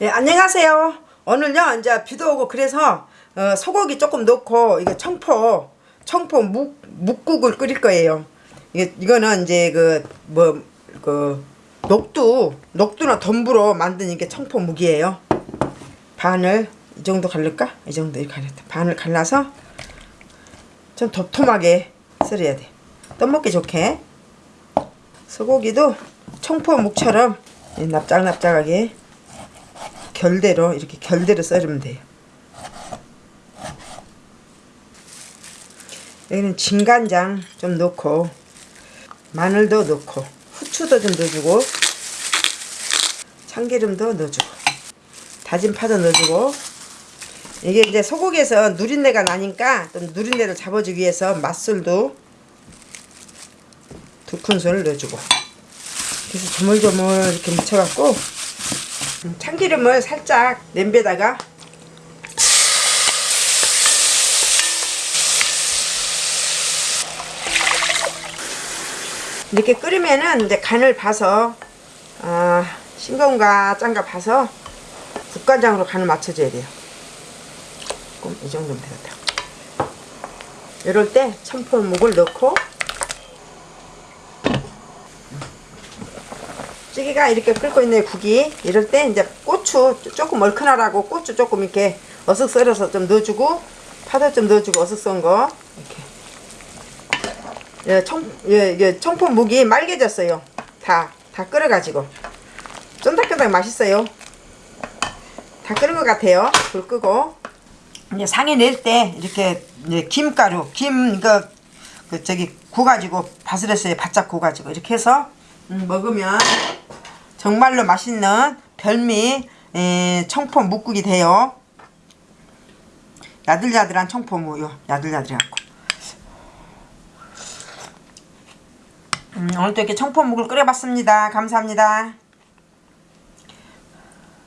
예, 안녕하세요. 오늘요, 이제 비도 오고 그래서 어, 소고기 조금 넣고 이게 청포, 청포 묵, 묵국을 끓일 거예요. 이게 이거는 이제 그 뭐 그 녹두, 녹두나 덤부로 만든 이게 청포 묵이에요. 반을 이 정도 갈를까? 이 정도 이렇게 갈렸다. 반을 갈라서 좀 도톰하게 썰어야 돼. 떠먹기 좋게. 소고기도 청포 묵처럼 납작납작하게 결대로 이렇게 결대로 썰으면 돼요. 여기는 진간장 좀 넣고 마늘도 넣고 후추도 좀 넣어주고 참기름도 넣어주고 다진 파도 넣어주고 이게 이제 소고기에서 누린내가 나니까 좀 누린내를 잡아주기 위해서 맛술도 두 큰술 넣어주고 그래서 조물조물 이렇게 묻혀갖고 참기름을 살짝 냄비에다가 이렇게 끓이면은 이제 간을 봐서 아, 싱거운가 짠가 봐서 국간장으로 간을 맞춰줘야 돼요. 조금 이 정도면 되겠다. 이럴 때 청포묵을 넣고 찌개가 이렇게 끓고 있는 국이 이럴 때 이제 고추 조금 얼큰하라고 고추 조금 이렇게 어슷 썰어서 좀 넣어주고 파도 좀 넣어주고 어슷 썬거. 이렇게. 예, 청, 예, 예, 청포묵이 말개졌어요. 다, 다 끓여가지고. 쫀득쫀득 맛있어요. 다 끓은 것 같아요. 불 끄고. 이제 상에 낼 때 이렇게 김가루 김 이거 그 저기 구가지고 바스레스에 바짝 구가지고 이렇게 해서 음, 먹으면 정말로 맛있는 별미 에, 청포 묵국이 돼요. 야들야들한 청포무요. 야들야들해갖고. 음, 오늘도 이렇게 청포묵을 끓여봤습니다. 감사합니다.